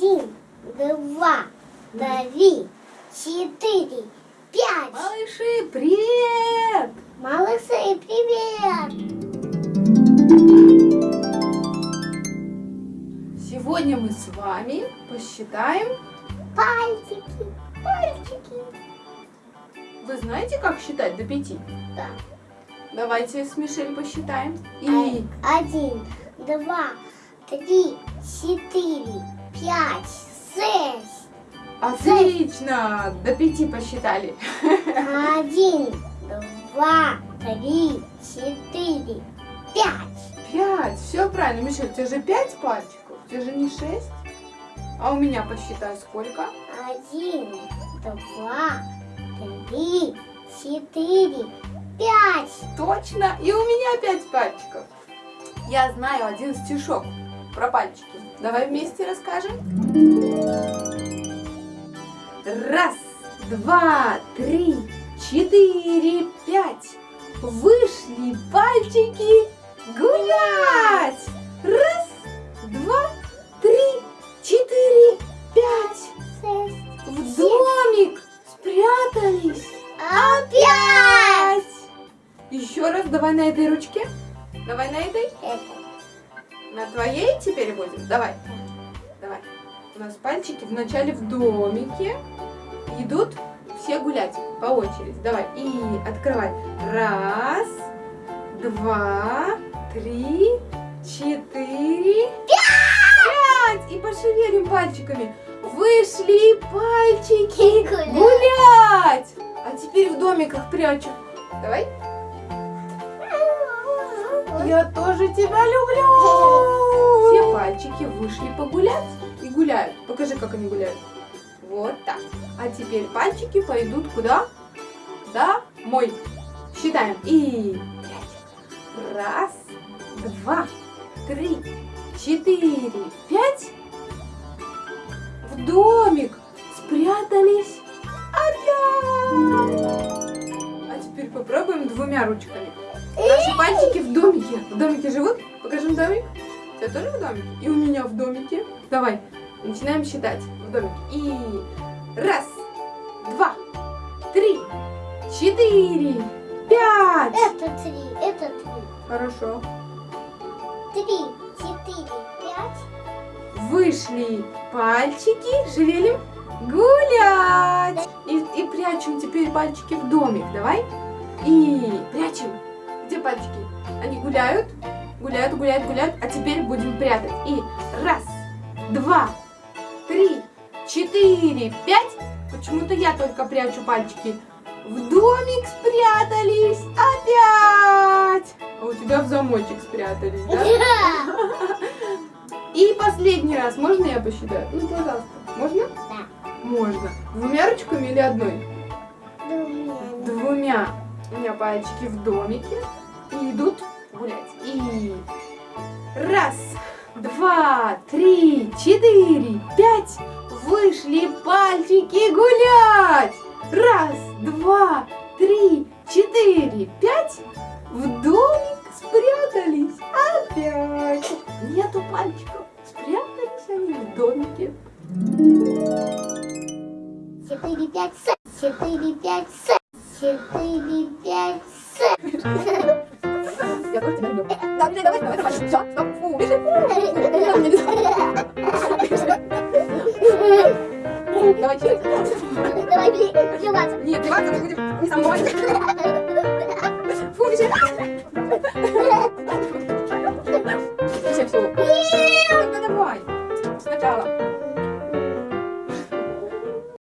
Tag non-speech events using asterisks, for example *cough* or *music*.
Один, два, три, четыре, пять. Малыши, привет! Малыши, привет! Сегодня мы с вами посчитаем. Пальчики, пальчики. Вы знаете, как считать до пяти? Да. Давайте с Мишель посчитаем. И Один, два, три, четыре, пять, шесть. отлично! До пяти посчитали. Один, два, три, четыре, пять. Пять. Все правильно. Мишель, у тебя же пять пальчиков. У тебя же не шесть. А у меня посчитай сколько? Один, два, три, четыре, пять. Точно. И у меня пять пальчиков. Я знаю один стишок про пальчики. Давай вместе расскажем. Раз, два, три, четыре, пять. Вышли пальчики гулять. Раз, два, три, четыре, пять. В домик спрятались. Опять. Еще раз, давай на этой ручке. Давай на этой. Это. На твоей теперь будем? Давай. Давай. У нас пальчики вначале в домике. Идут все гулять по очереди. Давай. И открывай. Раз, два, три, четыре, пять. И пошевелим пальчиками. Вышли пальчики Гулять. гулять. А теперь в домиках прячу. Давай. Я тоже тебя люблю. Все пальчики вышли погулять и гуляют. Покажи, как они гуляют. Вот так. А теперь пальчики пойдут куда? Домой. Считаем. И пять. Раз, два, три, четыре, пять. В домик спрятались опять. А теперь попробуем двумя ручками. В домике живут? Покажем домик. У тебя тоже в домике? И у меня в домике. Давай, начинаем считать в домике. И раз, два, три, четыре, пять. Это три, это три. Хорошо. Три, четыре, пять. Вышли пальчики, шевелим, гулять. И, и прячем теперь пальчики в домик. Давай. И прячем. Где пальчики? Они гуляют, гуляют, гуляют, гуляют. А теперь будем прятать. И раз, два, три, четыре, пять. Почему-то я только прячу пальчики. В домик спрятались опять. А у тебя в замочек спрятались, да? *laughs* И последний раз. Можно я посчитаю? Ну, пожалуйста. Можно? Да. Можно. Двумя ручками или одной? Думаю. Двумя. У меня пальчики в домике. И идут гулять. И раз, два, три, четыре, пять. Вышли пальчики гулять. Раз, два, три, четыре, пять. В домик спрятались опять. Нету пальчиков. Спрятались они в домике. Четыре, пять, шесть. Четыре, пять, шесть. Четыре, пять, шесть. Я тоже тебя люблю. Да, Мишель, давай, давай, давай. Все, стоп. Фу, Мишель, фу. Давай, через. Давай, бери, плеваться. Нет, плеваться мы будем не со мной. Фу, Мишель.